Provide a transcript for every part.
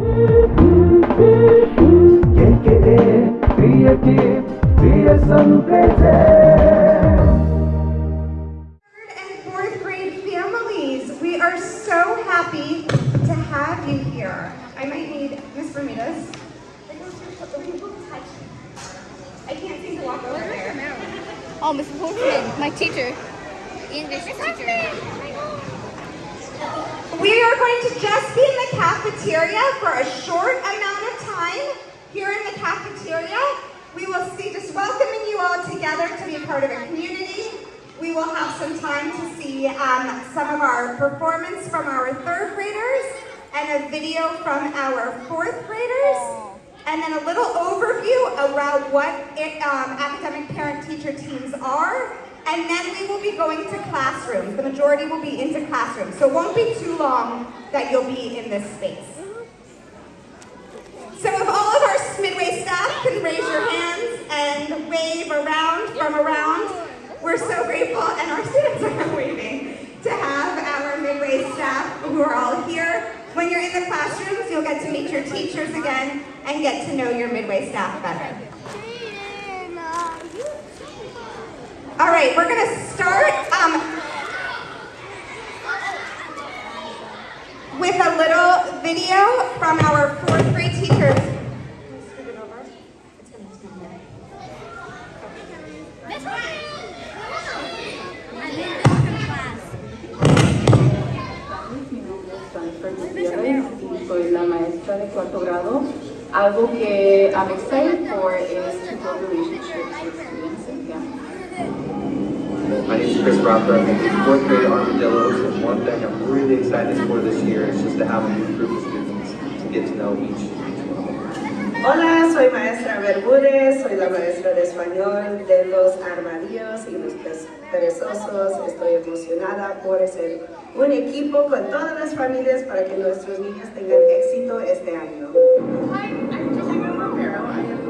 KKA Creative Creation presents and fourth grade families, we are so happy to have you here. I might need Miss Bermudez. I can't seem to walk over there. Oh, Mr. Postman, my teacher, English teacher. We are going to just be cafeteria for a short amount of time. Here in the cafeteria, we will see just welcoming you all together to be a part of a community. We will have some time to see um, some of our performance from our third graders and a video from our fourth graders. And then a little overview around what it, um, academic parent-teacher teams are. And then we will be going to classrooms. The majority will be into classrooms. So it won't be too long that you'll be in this space. So if all of our Midway staff can raise your hands and wave around from around, we're so grateful, and our students are waving, to have our Midway staff who are all here. When you're in the classrooms, you'll get to meet your teachers again and get to know your Midway staff better. All right, we're gonna start um, with a little video from our fourth grade teachers. soy la maestra de cuarto grado. Algo que I'm excited for is to build relationships with students. My name is Chris Rocker. I'm in the fourth grade Armadillos, and one thing I'm really excited for this year is just to have a new group of students to get to know each, each one of them. Hola, soy maestra Bermúdez, soy la maestra de español de los armadillos y los perezosos. Estoy emocionada por ser un equipo con todas las familias para que nuestros niños tengan éxito este año. Hi, I'm Jessica Romero.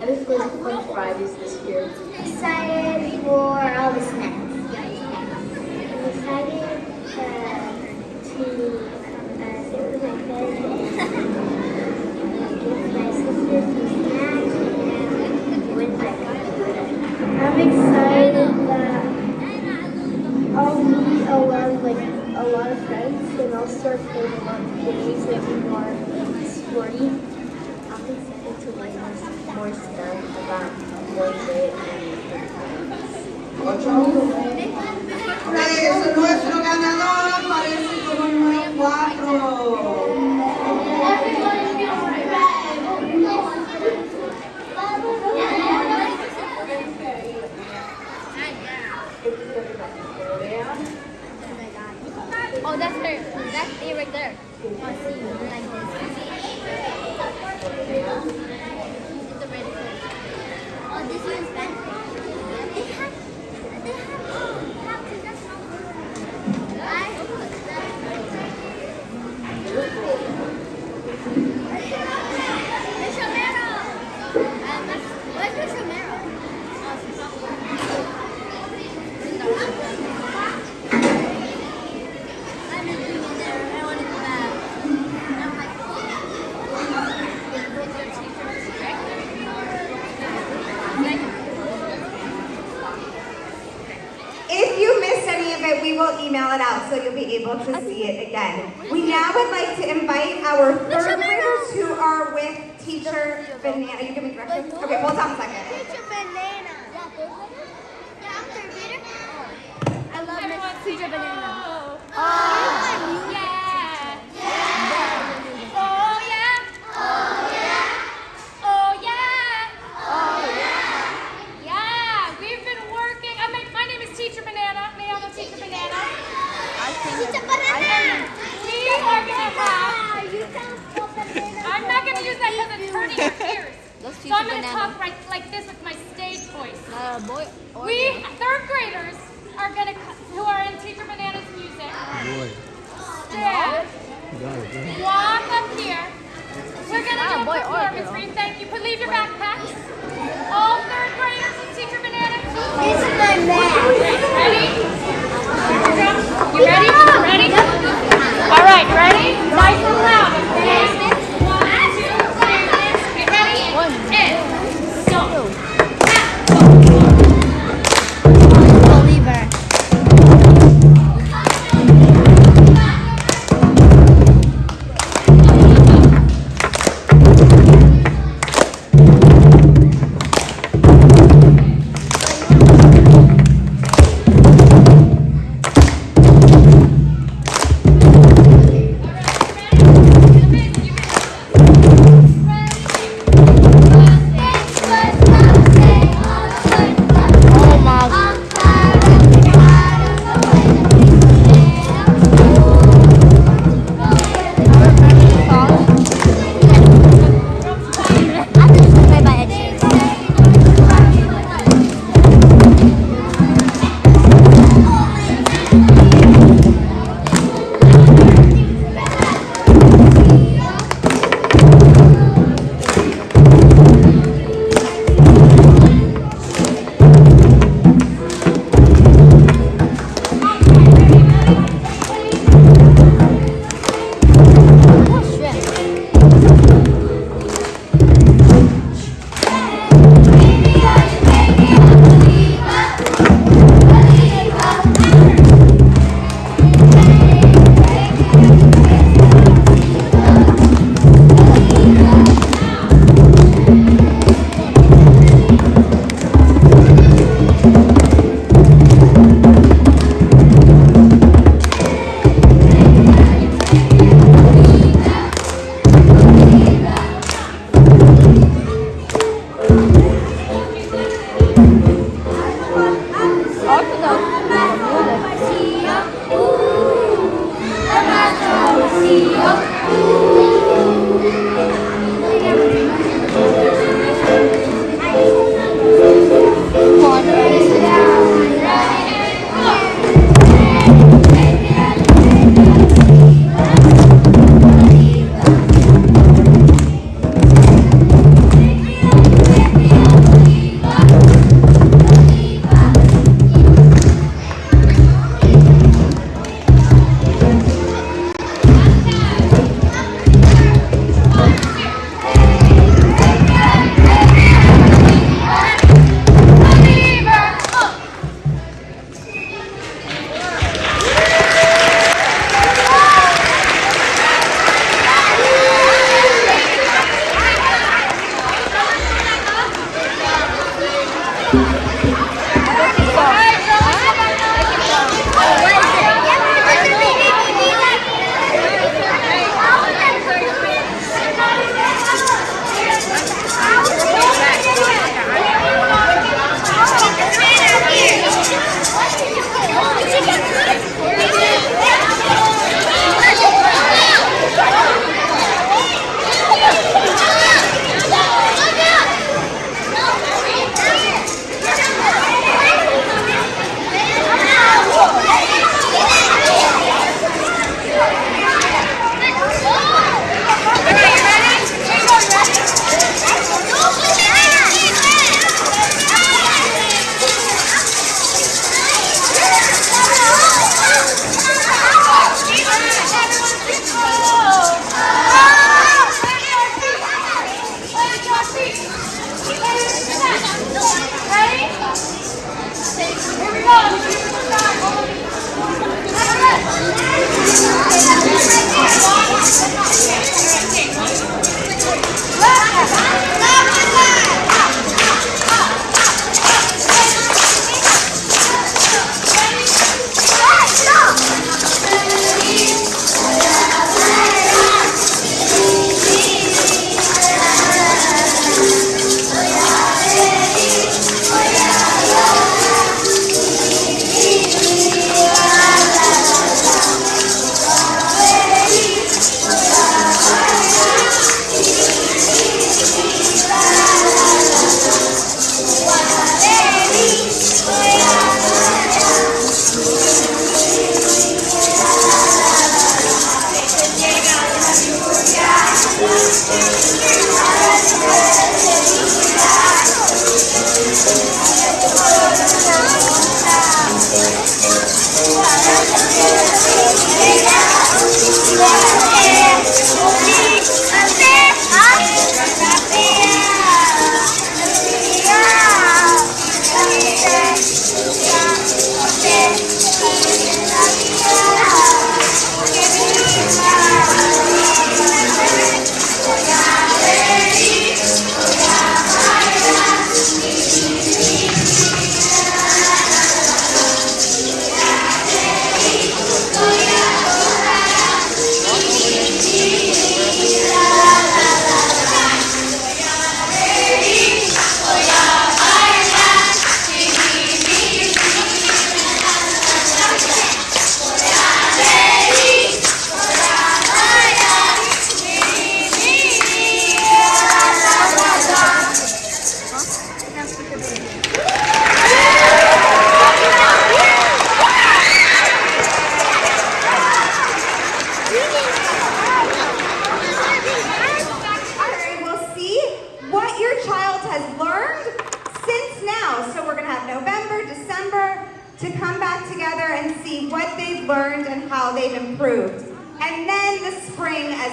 I just go to Fun Fridays this year. excited for all the snacks. I'm excited uh, to uh, sit with my friends and give my sister some snacks and with my I'm excited that I'll meet a lot of like a lot of friends and I'll start playing a lot of games be more That's it right there. Oh, see, like oh, this. Is? Oh, this one's bad. Able to see it again. We now would like to invite our third graders who are with teacher Banana. You give me directions? Okay, hold on a second. Teacher Banana. Yeah, I'm third grader. I love Miss Teacher Banana. Oh, yeah. Oh, yeah. Oh, yeah. Yeah, we've been working. I mean, my name is Teacher Banana. May I know Teacher Banana? Teacher Banana. We are gonna have. Ah, you sound so banana. I'm not gonna use that because it's hurting your ears. Let's So I'm gonna talk right like this with my stage voice. Uh, boy. or We girl. third graders are gonna who are in Teacher Banana's music. Stand. Walk up here. We're gonna Ah, do a boy performance read. Thank you. Put leave your backpacks. All third graders in Teacher Banana. This is my math. Ready? You ready? You ready? All right, ready? Nice and loud,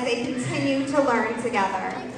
They continue to learn together.